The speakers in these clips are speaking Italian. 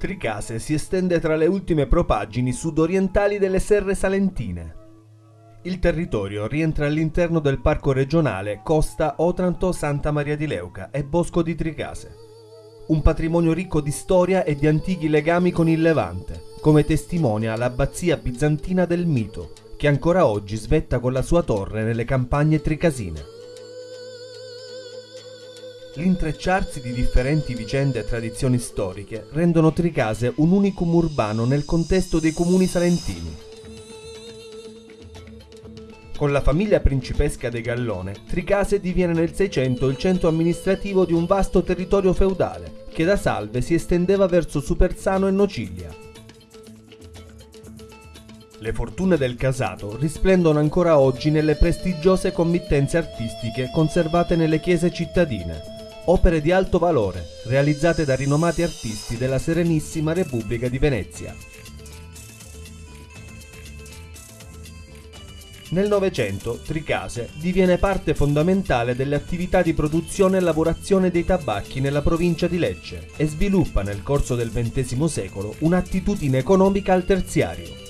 Tricase si estende tra le ultime propaggini sudorientali delle serre salentine. Il territorio rientra all'interno del parco regionale Costa Otranto-Santa Maria di Leuca e Bosco di Tricase. Un patrimonio ricco di storia e di antichi legami con il Levante, come testimonia l'abbazia bizantina del Mito, che ancora oggi svetta con la sua torre nelle campagne tricasine. L'intrecciarsi di differenti vicende e tradizioni storiche rendono Tricase un unicum urbano nel contesto dei comuni salentini con la famiglia principesca dei Gallone, Tricase diviene nel 600 il centro amministrativo di un vasto territorio feudale, che da Salve si estendeva verso Supersano e Nocilia. Le fortune del casato risplendono ancora oggi nelle prestigiose committenze artistiche conservate nelle chiese cittadine, opere di alto valore, realizzate da rinomati artisti della Serenissima Repubblica di Venezia. Nel Novecento Tricase diviene parte fondamentale delle attività di produzione e lavorazione dei tabacchi nella provincia di Lecce e sviluppa nel corso del XX secolo un'attitudine economica al terziario.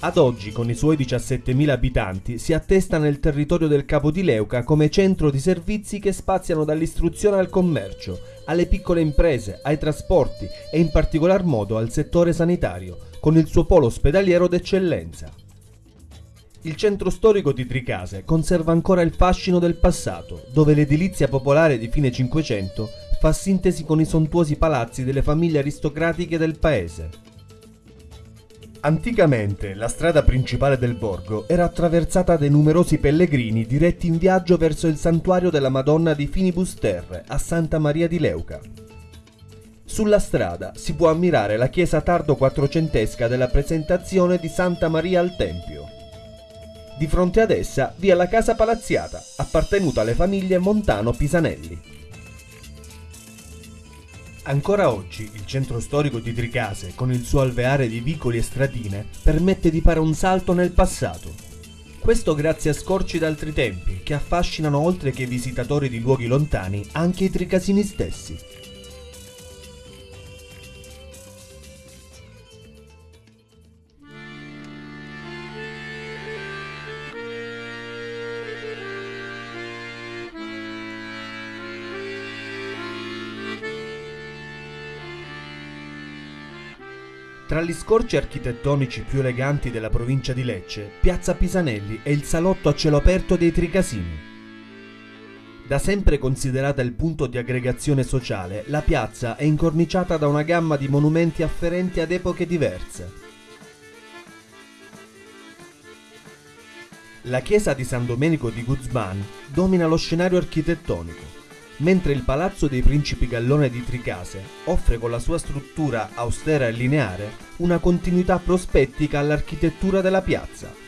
Ad oggi, con i suoi 17.000 abitanti, si attesta nel territorio del Capo di Leuca come centro di servizi che spaziano dall'istruzione al commercio, alle piccole imprese, ai trasporti e in particolar modo al settore sanitario, con il suo polo ospedaliero d'eccellenza. Il centro storico di Tricase conserva ancora il fascino del passato, dove l'edilizia popolare di fine Cinquecento fa sintesi con i sontuosi palazzi delle famiglie aristocratiche del paese. Anticamente la strada principale del borgo era attraversata dai numerosi pellegrini diretti in viaggio verso il santuario della Madonna di Finibus Terre a Santa Maria di Leuca. Sulla strada si può ammirare la chiesa tardo quattrocentesca della presentazione di Santa Maria al Tempio. Di fronte ad essa vi è la casa palaziata, appartenuta alle famiglie Montano Pisanelli. Ancora oggi il centro storico di Tricase, con il suo alveare di vicoli e stradine, permette di fare un salto nel passato. Questo grazie a scorci d'altri tempi, che affascinano oltre che i visitatori di luoghi lontani, anche i tricasini stessi. Tra gli scorci architettonici più eleganti della provincia di Lecce, Piazza Pisanelli è il salotto a cielo aperto dei Tricasini. Da sempre considerata il punto di aggregazione sociale, la piazza è incorniciata da una gamma di monumenti afferenti ad epoche diverse. La chiesa di San Domenico di Guzman domina lo scenario architettonico mentre il Palazzo dei Principi Gallone di Tricase offre con la sua struttura austera e lineare una continuità prospettica all'architettura della piazza.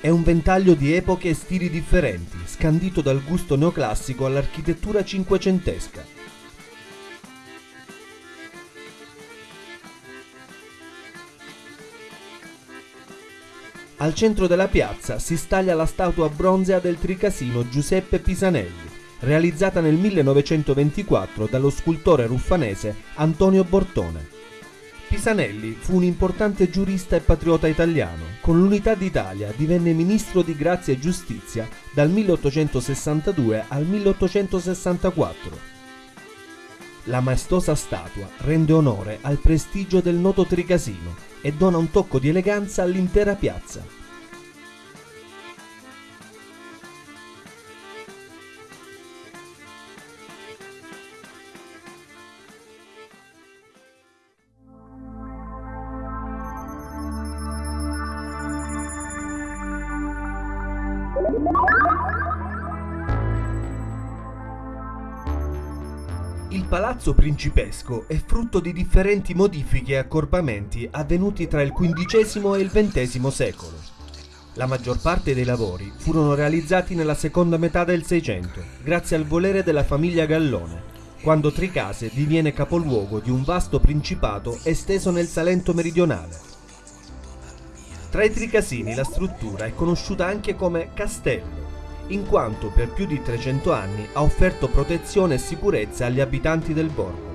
È un ventaglio di epoche e stili differenti, scandito dal gusto neoclassico all'architettura cinquecentesca. Al centro della piazza si staglia la statua bronzea del tricasino Giuseppe Pisanelli, realizzata nel 1924 dallo scultore ruffanese Antonio Bortone. Pisanelli fu un importante giurista e patriota italiano. Con l'Unità d'Italia divenne ministro di Grazia e Giustizia dal 1862 al 1864. La maestosa statua rende onore al prestigio del noto tricasino e dona un tocco di eleganza all'intera piazza. Il palazzo principesco è frutto di differenti modifiche e accorpamenti avvenuti tra il XV e il XX secolo. La maggior parte dei lavori furono realizzati nella seconda metà del Seicento, grazie al volere della famiglia Gallone, quando Tricase diviene capoluogo di un vasto principato esteso nel Salento meridionale. Tra i Tricasini la struttura è conosciuta anche come castello, in quanto per più di 300 anni ha offerto protezione e sicurezza agli abitanti del borgo.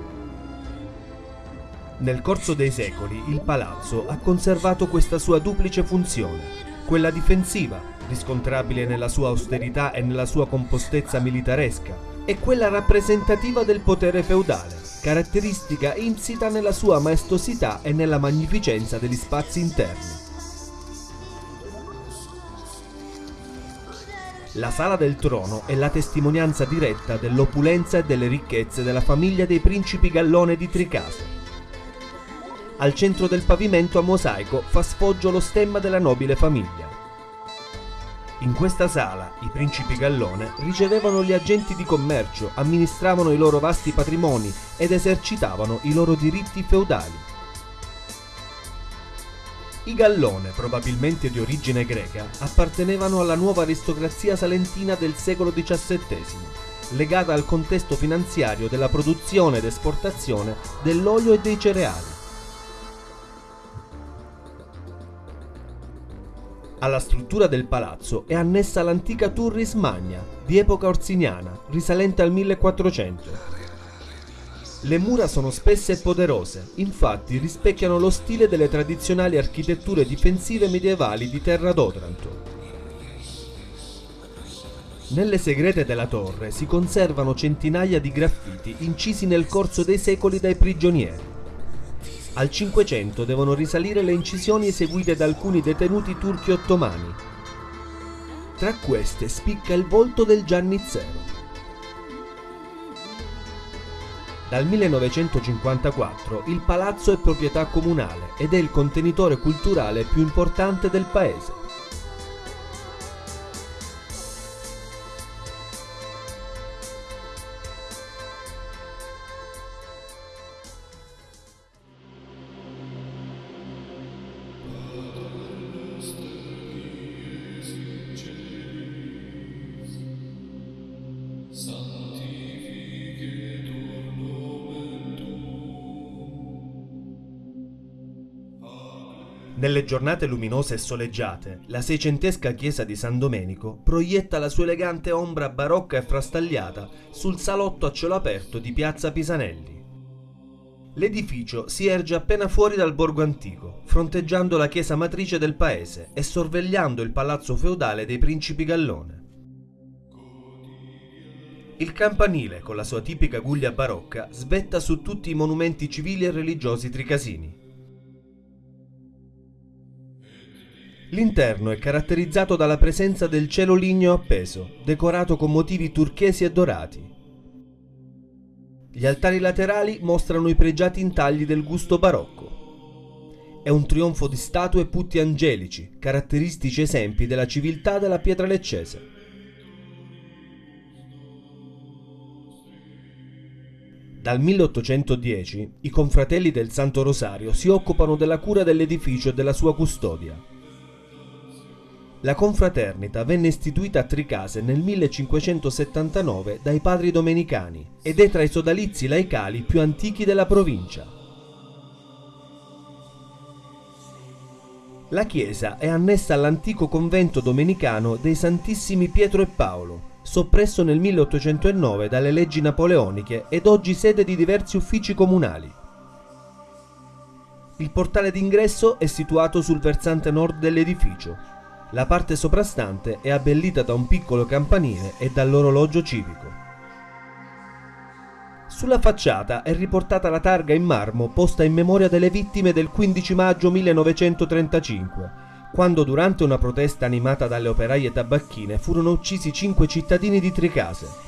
Nel corso dei secoli il palazzo ha conservato questa sua duplice funzione, quella difensiva, riscontrabile nella sua austerità e nella sua compostezza militaresca, e quella rappresentativa del potere feudale, caratteristica insita nella sua maestosità e nella magnificenza degli spazi interni. La sala del trono è la testimonianza diretta dell'opulenza e delle ricchezze della famiglia dei principi Gallone di Tricase. Al centro del pavimento a mosaico fa sfoggio lo stemma della nobile famiglia. In questa sala i principi Gallone ricevevano gli agenti di commercio, amministravano i loro vasti patrimoni ed esercitavano i loro diritti feudali. I Gallone, probabilmente di origine greca, appartenevano alla nuova aristocrazia salentina del secolo XVII, legata al contesto finanziario della produzione ed esportazione dell'olio e dei cereali. Alla struttura del palazzo è annessa l'antica Turris Magna, di epoca orsiniana, risalente al 1400. Le mura sono spesse e poderose, infatti rispecchiano lo stile delle tradizionali architetture difensive medievali di Terra d'Otranto. Nelle segrete della torre si conservano centinaia di graffiti incisi nel corso dei secoli dai prigionieri. Al Cinquecento devono risalire le incisioni eseguite da alcuni detenuti turchi ottomani. Tra queste spicca il volto del Giannizzero. Dal 1954 il palazzo è proprietà comunale ed è il contenitore culturale più importante del paese. Nelle giornate luminose e soleggiate, la seicentesca chiesa di San Domenico proietta la sua elegante ombra barocca e frastagliata sul salotto a cielo aperto di piazza Pisanelli. L'edificio si erge appena fuori dal borgo antico, fronteggiando la chiesa matrice del paese e sorvegliando il palazzo feudale dei principi Gallone. Il campanile, con la sua tipica guglia barocca, svetta su tutti i monumenti civili e religiosi tricasini. L'interno è caratterizzato dalla presenza del cielo ligneo appeso, decorato con motivi turchesi e dorati. Gli altari laterali mostrano i pregiati intagli del gusto barocco. È un trionfo di statue e putti angelici, caratteristici esempi della civiltà della pietra leccese. Dal 1810 i confratelli del Santo Rosario si occupano della cura dell'edificio e della sua custodia. La confraternita venne istituita a Tricase nel 1579 dai padri domenicani ed è tra i sodalizi laicali più antichi della provincia. La chiesa è annessa all'antico convento domenicano dei Santissimi Pietro e Paolo, soppresso nel 1809 dalle leggi napoleoniche ed oggi sede di diversi uffici comunali. Il portale d'ingresso è situato sul versante nord dell'edificio, la parte soprastante è abbellita da un piccolo campanile e dall'orologio civico. Sulla facciata è riportata la targa in marmo posta in memoria delle vittime del 15 maggio 1935, quando durante una protesta animata dalle operaie tabacchine furono uccisi cinque cittadini di Tricase,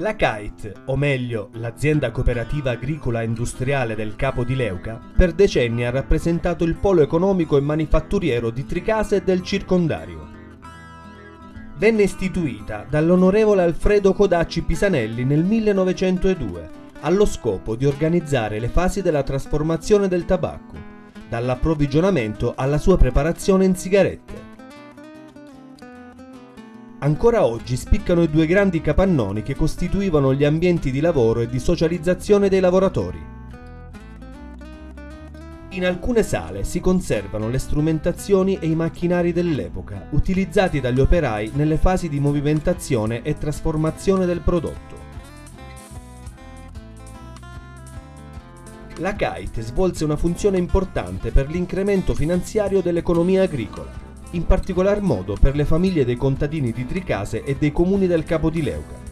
La CAIT, o meglio l'azienda cooperativa agricola e industriale del Capo di Leuca, per decenni ha rappresentato il polo economico e manifatturiero di Tricase e del circondario. Venne istituita dall'onorevole Alfredo Codacci Pisanelli nel 1902 allo scopo di organizzare le fasi della trasformazione del tabacco dall'approvvigionamento alla sua preparazione in sigarette. Ancora oggi spiccano i due grandi capannoni che costituivano gli ambienti di lavoro e di socializzazione dei lavoratori. In alcune sale si conservano le strumentazioni e i macchinari dell'epoca, utilizzati dagli operai nelle fasi di movimentazione e trasformazione del prodotto. La Kite svolse una funzione importante per l'incremento finanziario dell'economia agricola, in particolar modo per le famiglie dei contadini di Tricase e dei comuni del Capo di Leuca.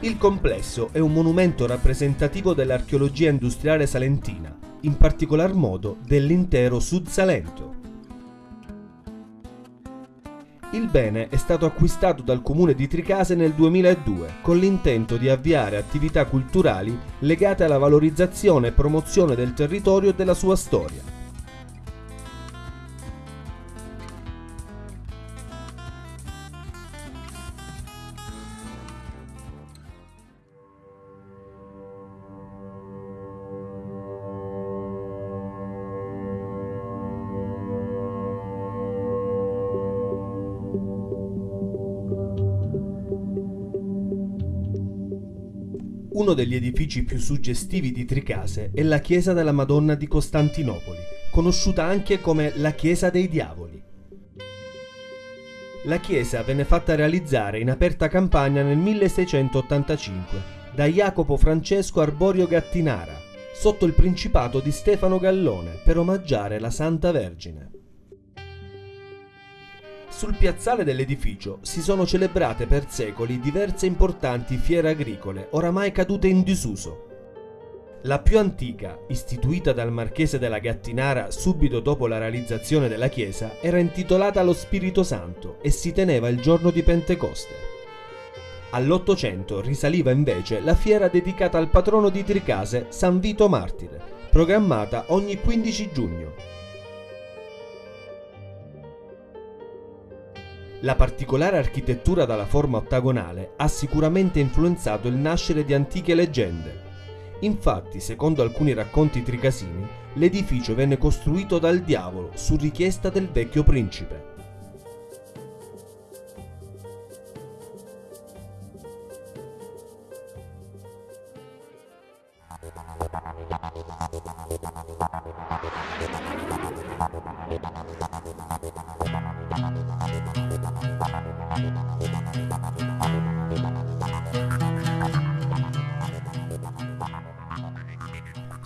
Il complesso è un monumento rappresentativo dell'archeologia industriale salentina, in particolar modo dell'intero Sud Salento. Il bene è stato acquistato dal comune di Tricase nel 2002 con l'intento di avviare attività culturali legate alla valorizzazione e promozione del territorio e della sua storia. Uno degli edifici più suggestivi di Tricase è la chiesa della Madonna di Costantinopoli, conosciuta anche come la Chiesa dei Diavoli. La chiesa venne fatta realizzare in aperta campagna nel 1685 da Jacopo Francesco Arborio Gattinara, sotto il principato di Stefano Gallone, per omaggiare la Santa Vergine. Sul piazzale dell'edificio si sono celebrate per secoli diverse importanti fiere agricole, oramai cadute in disuso. La più antica, istituita dal marchese della Gattinara subito dopo la realizzazione della chiesa, era intitolata allo Spirito Santo e si teneva il giorno di Pentecoste. All'Ottocento risaliva invece la fiera dedicata al patrono di Tricase, San Vito Martire, programmata ogni 15 giugno. La particolare architettura dalla forma ottagonale ha sicuramente influenzato il nascere di antiche leggende. Infatti, secondo alcuni racconti tricasini, l'edificio venne costruito dal diavolo su richiesta del vecchio principe.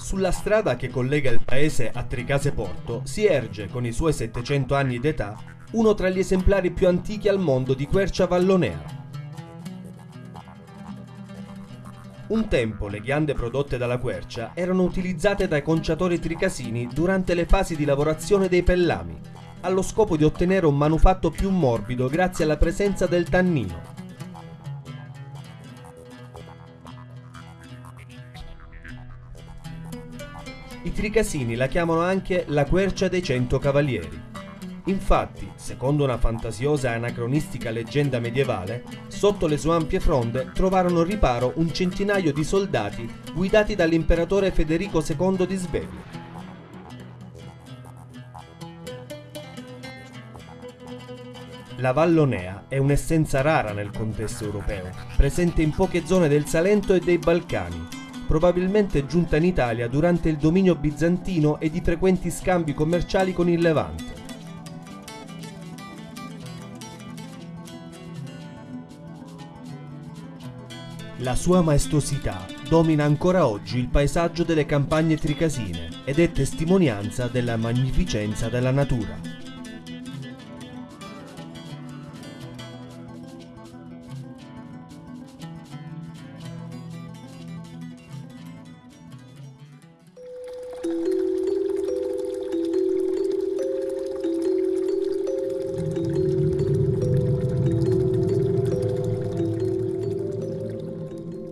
Sulla strada che collega il paese a Tricase Porto si erge, con i suoi 700 anni d'età, uno tra gli esemplari più antichi al mondo di quercia vallonea. Un tempo le ghiande prodotte dalla quercia erano utilizzate dai conciatori tricasini durante le fasi di lavorazione dei pellami, allo scopo di ottenere un manufatto più morbido grazie alla presenza del tannino. I tricasini la chiamano anche la quercia dei cento cavalieri. Infatti, secondo una fantasiosa e anacronistica leggenda medievale, sotto le sue ampie fronde trovarono riparo un centinaio di soldati guidati dall'imperatore Federico II di Svevia. La Vallonea è un'essenza rara nel contesto europeo, presente in poche zone del Salento e dei Balcani, probabilmente giunta in Italia durante il dominio bizantino e di frequenti scambi commerciali con il Levante. La sua maestosità domina ancora oggi il paesaggio delle campagne tricasine ed è testimonianza della magnificenza della natura.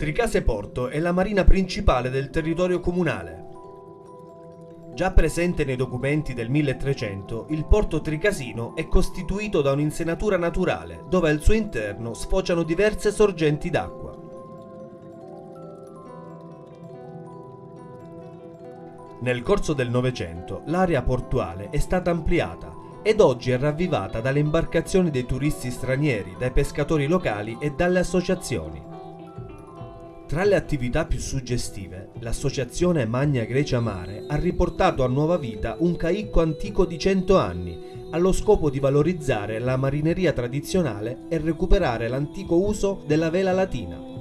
Tricase Porto è la marina principale del territorio comunale. Già presente nei documenti del 1300, il porto tricasino è costituito da un'insenatura naturale, dove al suo interno sfociano diverse sorgenti d'acqua. Nel corso del Novecento l'area portuale è stata ampliata ed oggi è ravvivata dalle imbarcazioni dei turisti stranieri, dai pescatori locali e dalle associazioni. Tra le attività più suggestive, l'associazione Magna Grecia Mare ha riportato a nuova vita un caicco antico di 100 anni, allo scopo di valorizzare la marineria tradizionale e recuperare l'antico uso della vela latina.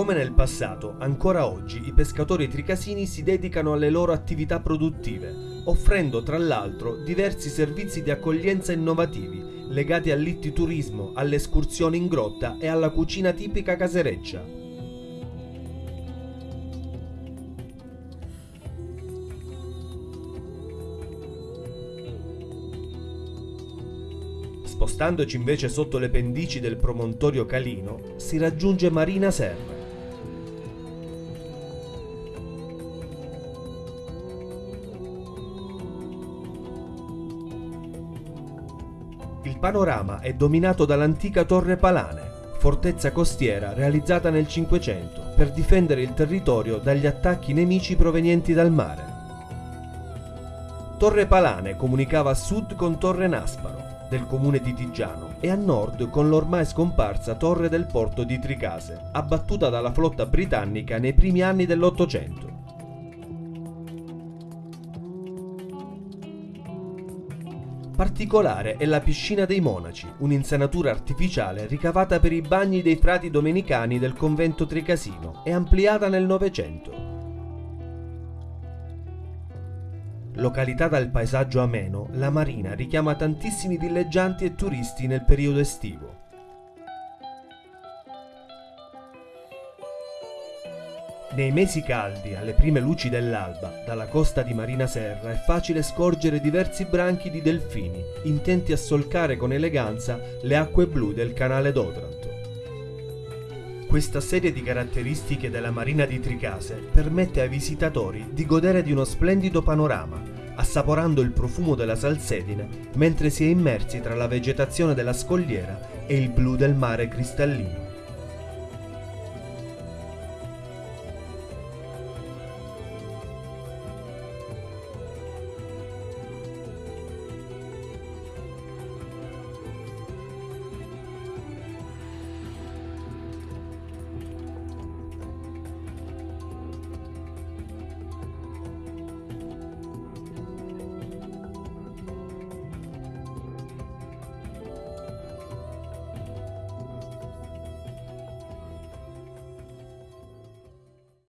Come nel passato, ancora oggi i pescatori tricasini si dedicano alle loro attività produttive, offrendo tra l'altro diversi servizi di accoglienza innovativi legati all'ittiturismo, alle escursioni in grotta e alla cucina tipica casereccia. Spostandoci invece sotto le pendici del promontorio Calino, si raggiunge Marina Serra panorama è dominato dall'antica Torre Palane, fortezza costiera realizzata nel Cinquecento per difendere il territorio dagli attacchi nemici provenienti dal mare. Torre Palane comunicava a sud con Torre Nasparo, del comune di Tigiano, e a nord con l'ormai scomparsa Torre del Porto di Tricase, abbattuta dalla flotta britannica nei primi anni dell'Ottocento. Particolare è la piscina dei monaci, un'insanatura artificiale ricavata per i bagni dei frati domenicani del convento tricasino e ampliata nel Novecento. Località dal paesaggio ameno, la marina richiama tantissimi villeggianti e turisti nel periodo estivo. Nei mesi caldi, alle prime luci dell'alba, dalla costa di Marina Serra è facile scorgere diversi branchi di delfini, intenti a solcare con eleganza le acque blu del canale d'Otranto. Questa serie di caratteristiche della marina di Tricase permette ai visitatori di godere di uno splendido panorama, assaporando il profumo della salsedine mentre si è immersi tra la vegetazione della scogliera e il blu del mare cristallino.